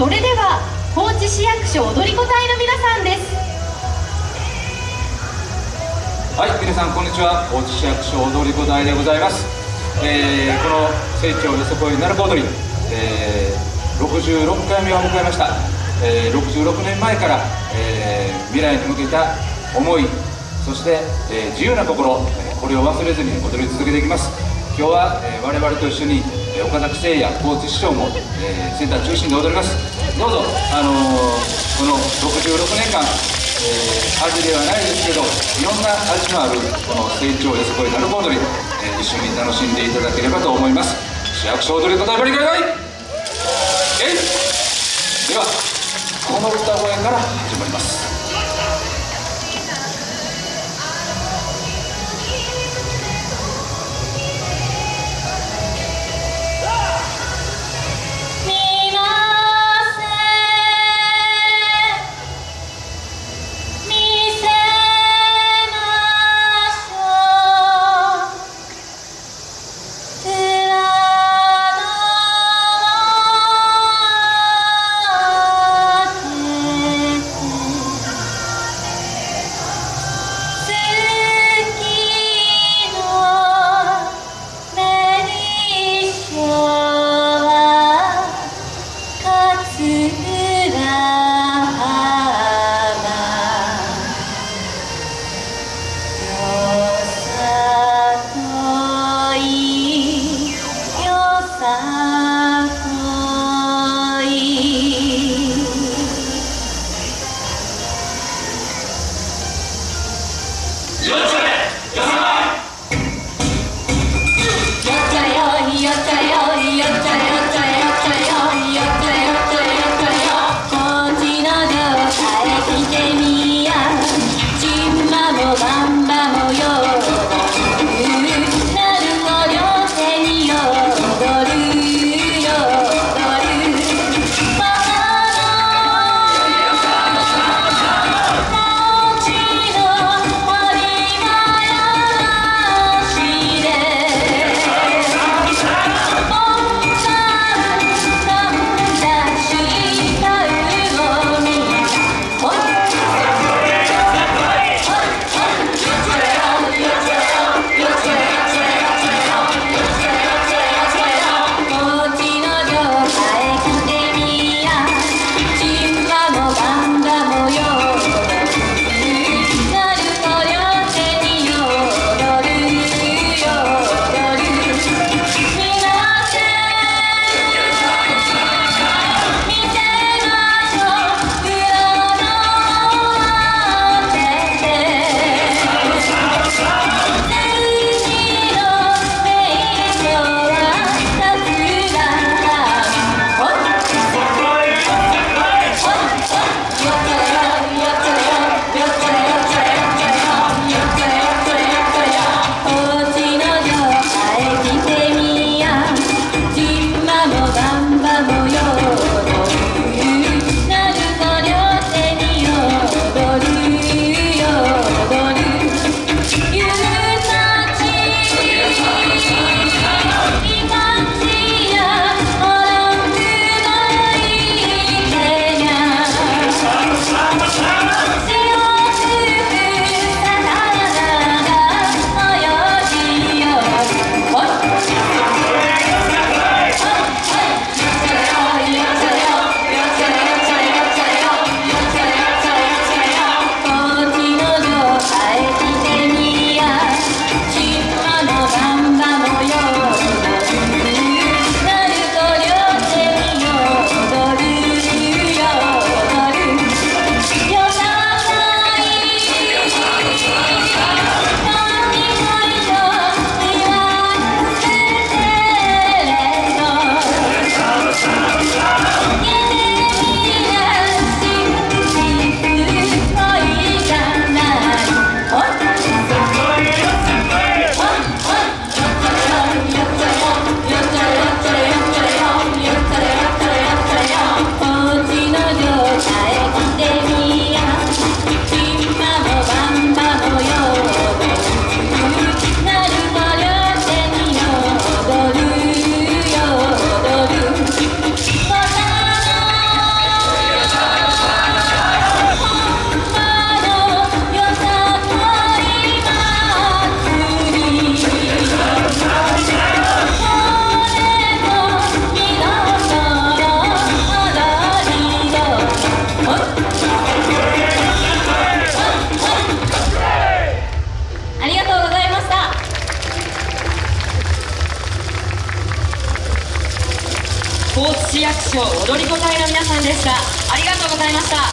それでは高知市役所踊り子隊の皆さんです。はい皆さんこんにちは。高知市役所踊り子隊でございます、えー、この成長よそこい鳴子踊り、えー、66回目を迎えました、えー、66年前から、えー、未来に向けた思いそして、えー、自由な心これを忘れずに踊り続けていきます。今日は、えー、我々と一緒に岡崎誠也高知市長も、えー、センター中心で踊ります。どうぞ、あのー、この66年間、えー、味ではないですけどいろんな味のあるこの成長やすごい鳴子踊り、えー、一緒に楽しんでいただければと思います。市役所踊り方ばりかい!えい!ではこの歌声から始まります。Bye. 市役所踊り子隊の皆さんでした。ありがとうございました。